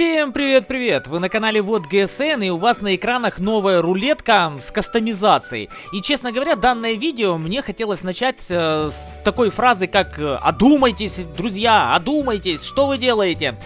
Всем привет-привет! Вы на канале Вот ГСН и у вас на экранах новая рулетка с кастомизацией. И честно говоря, данное видео мне хотелось начать э, с такой фразы, как э, «Одумайтесь, друзья, одумайтесь, что вы делаете?»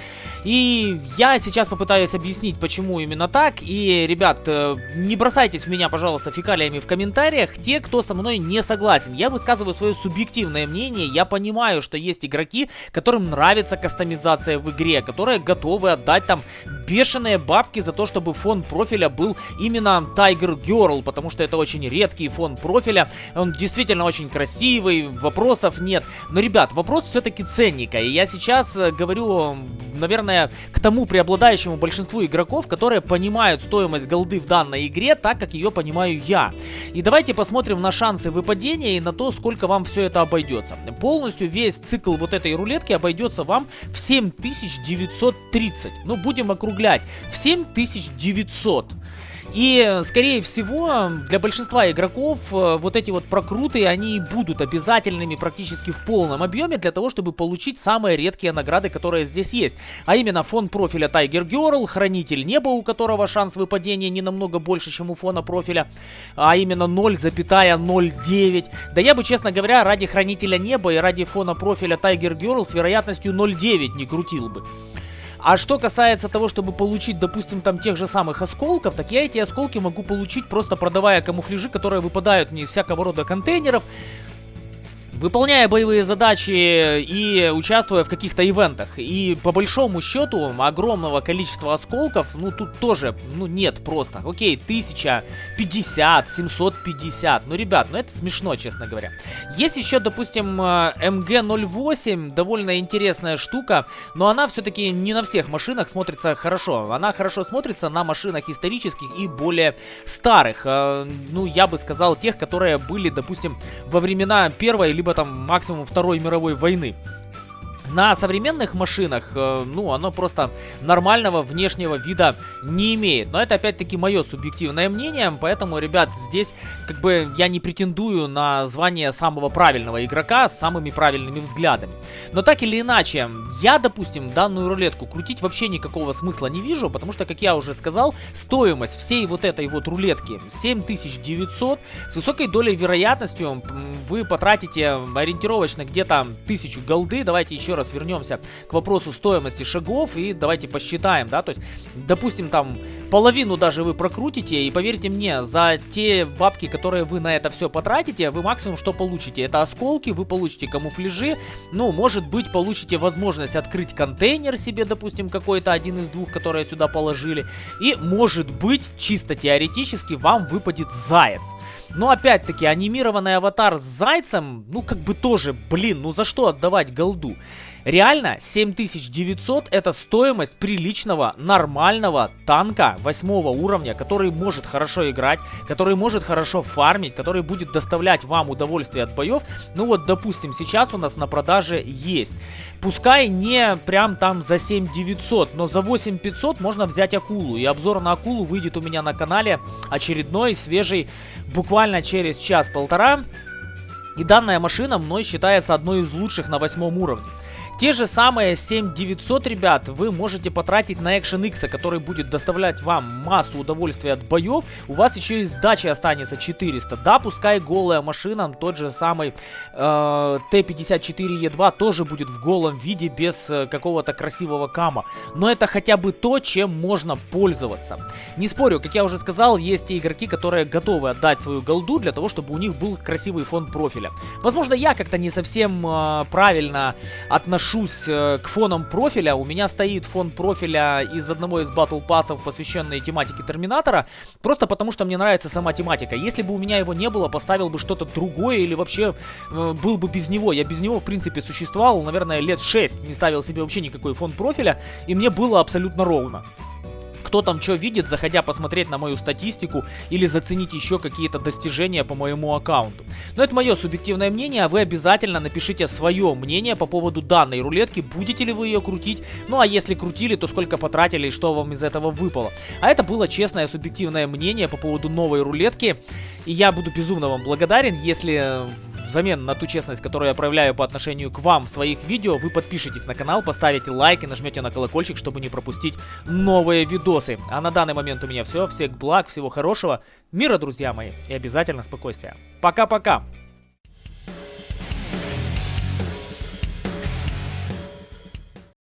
И я сейчас попытаюсь объяснить, почему именно так. И, ребят, э, не бросайтесь в меня, пожалуйста, фекалиями в комментариях, те, кто со мной не согласен. Я высказываю свое субъективное мнение. Я понимаю, что есть игроки, которым нравится кастомизация в игре, которые готовы отдать там бешеные бабки за то, чтобы фон профиля был именно Tiger Girl, потому что это очень редкий фон профиля. Он действительно очень красивый, вопросов нет. Но, ребят, вопрос все-таки ценника. И я сейчас э, говорю, наверное, наверное, к тому преобладающему большинству игроков, которые понимают стоимость голды в данной игре так, как ее понимаю я. И давайте посмотрим на шансы выпадения и на то, сколько вам все это обойдется. Полностью весь цикл вот этой рулетки обойдется вам в 7930. Ну, будем округлять. В 7900. И, скорее всего, для большинства игроков э, вот эти вот прокруты, они будут обязательными практически в полном объеме для того, чтобы получить самые редкие награды, которые здесь есть. А именно фон профиля Tiger Girl, Хранитель Неба, у которого шанс выпадения не намного больше, чем у фона профиля, а именно 0,09. Да я бы, честно говоря, ради Хранителя Неба и ради фона профиля Tiger Girl с вероятностью 0,9 не крутил бы. А что касается того, чтобы получить, допустим, там тех же самых осколков, так я эти осколки могу получить просто продавая камуфляжи, которые выпадают мне из всякого рода контейнеров. Выполняя боевые задачи и участвуя в каких-то ивентах. И по большому счету огромного количества осколков, ну тут тоже, ну нет просто. Окей, 1050, 750. Ну, ребят, ну это смешно, честно говоря. Есть еще, допустим, МГ-08, довольно интересная штука, но она все-таки не на всех машинах смотрится хорошо. Она хорошо смотрится на машинах исторических и более старых. Э, ну, я бы сказал, тех, которые были, допустим, во времена первой либо там максимум Второй мировой войны. На современных машинах, э, ну, оно просто нормального внешнего вида не имеет. Но это опять-таки мое субъективное мнение, поэтому, ребят, здесь как бы я не претендую на звание самого правильного игрока с самыми правильными взглядами. Но так или иначе, я, допустим, данную рулетку крутить вообще никакого смысла не вижу, потому что, как я уже сказал, стоимость всей вот этой вот рулетки 7900, с высокой долей вероятностью вы потратите ориентировочно где-то 1000 голды, давайте еще раз раз вернемся к вопросу стоимости шагов и давайте посчитаем, да, то есть, допустим, там половину даже вы прокрутите и поверьте мне, за те бабки, которые вы на это все потратите, вы максимум что получите? Это осколки, вы получите камуфляжи, ну, может быть, получите возможность открыть контейнер себе, допустим, какой-то один из двух, которые сюда положили, и, может быть, чисто теоретически вам выпадет заяц. Но опять-таки, анимированный аватар с зайцем, ну как бы тоже, блин, ну за что отдавать голду? Реально, 7900 это стоимость приличного, нормального танка 8 уровня, который может хорошо играть, который может хорошо фармить, который будет доставлять вам удовольствие от боев. Ну вот, допустим, сейчас у нас на продаже есть. Пускай не прям там за 7900, но за 8500 можно взять акулу. И обзор на акулу выйдет у меня на канале очередной, свежий, буквально через час-полтора. И данная машина мной считается одной из лучших на восьмом уровне. Те же самые 7900, ребят, вы можете потратить на Action X, который будет доставлять вам массу удовольствия от боев. У вас еще и сдачи останется 400. Да, пускай голая машина, тот же самый э, Т-54Е2 тоже будет в голом виде, без э, какого-то красивого кама. Но это хотя бы то, чем можно пользоваться. Не спорю, как я уже сказал, есть те игроки, которые готовы отдать свою голду для того, чтобы у них был красивый фон профиля. Возможно, я как-то не совсем э, правильно отношусь отношусь э, к фонам профиля. У меня стоит фон профиля из одного из батл пассов, посвященный тематике Терминатора. Просто потому, что мне нравится сама тематика. Если бы у меня его не было, поставил бы что-то другое или вообще э, был бы без него. Я без него, в принципе, существовал, наверное, лет 6. Не ставил себе вообще никакой фон профиля. И мне было абсолютно ровно кто там что видит, заходя посмотреть на мою статистику или заценить еще какие-то достижения по моему аккаунту. Но это мое субъективное мнение, а вы обязательно напишите свое мнение по поводу данной рулетки, будете ли вы ее крутить, ну а если крутили, то сколько потратили и что вам из этого выпало. А это было честное субъективное мнение по поводу новой рулетки, и я буду безумно вам благодарен, если взамен на ту честность, которую я проявляю по отношению к вам в своих видео, вы подпишитесь на канал, поставите лайк и нажмете на колокольчик, чтобы не пропустить новые видосы. А на данный момент у меня все. Всех благ, всего хорошего, мира, друзья мои, и обязательно спокойствия. Пока-пока!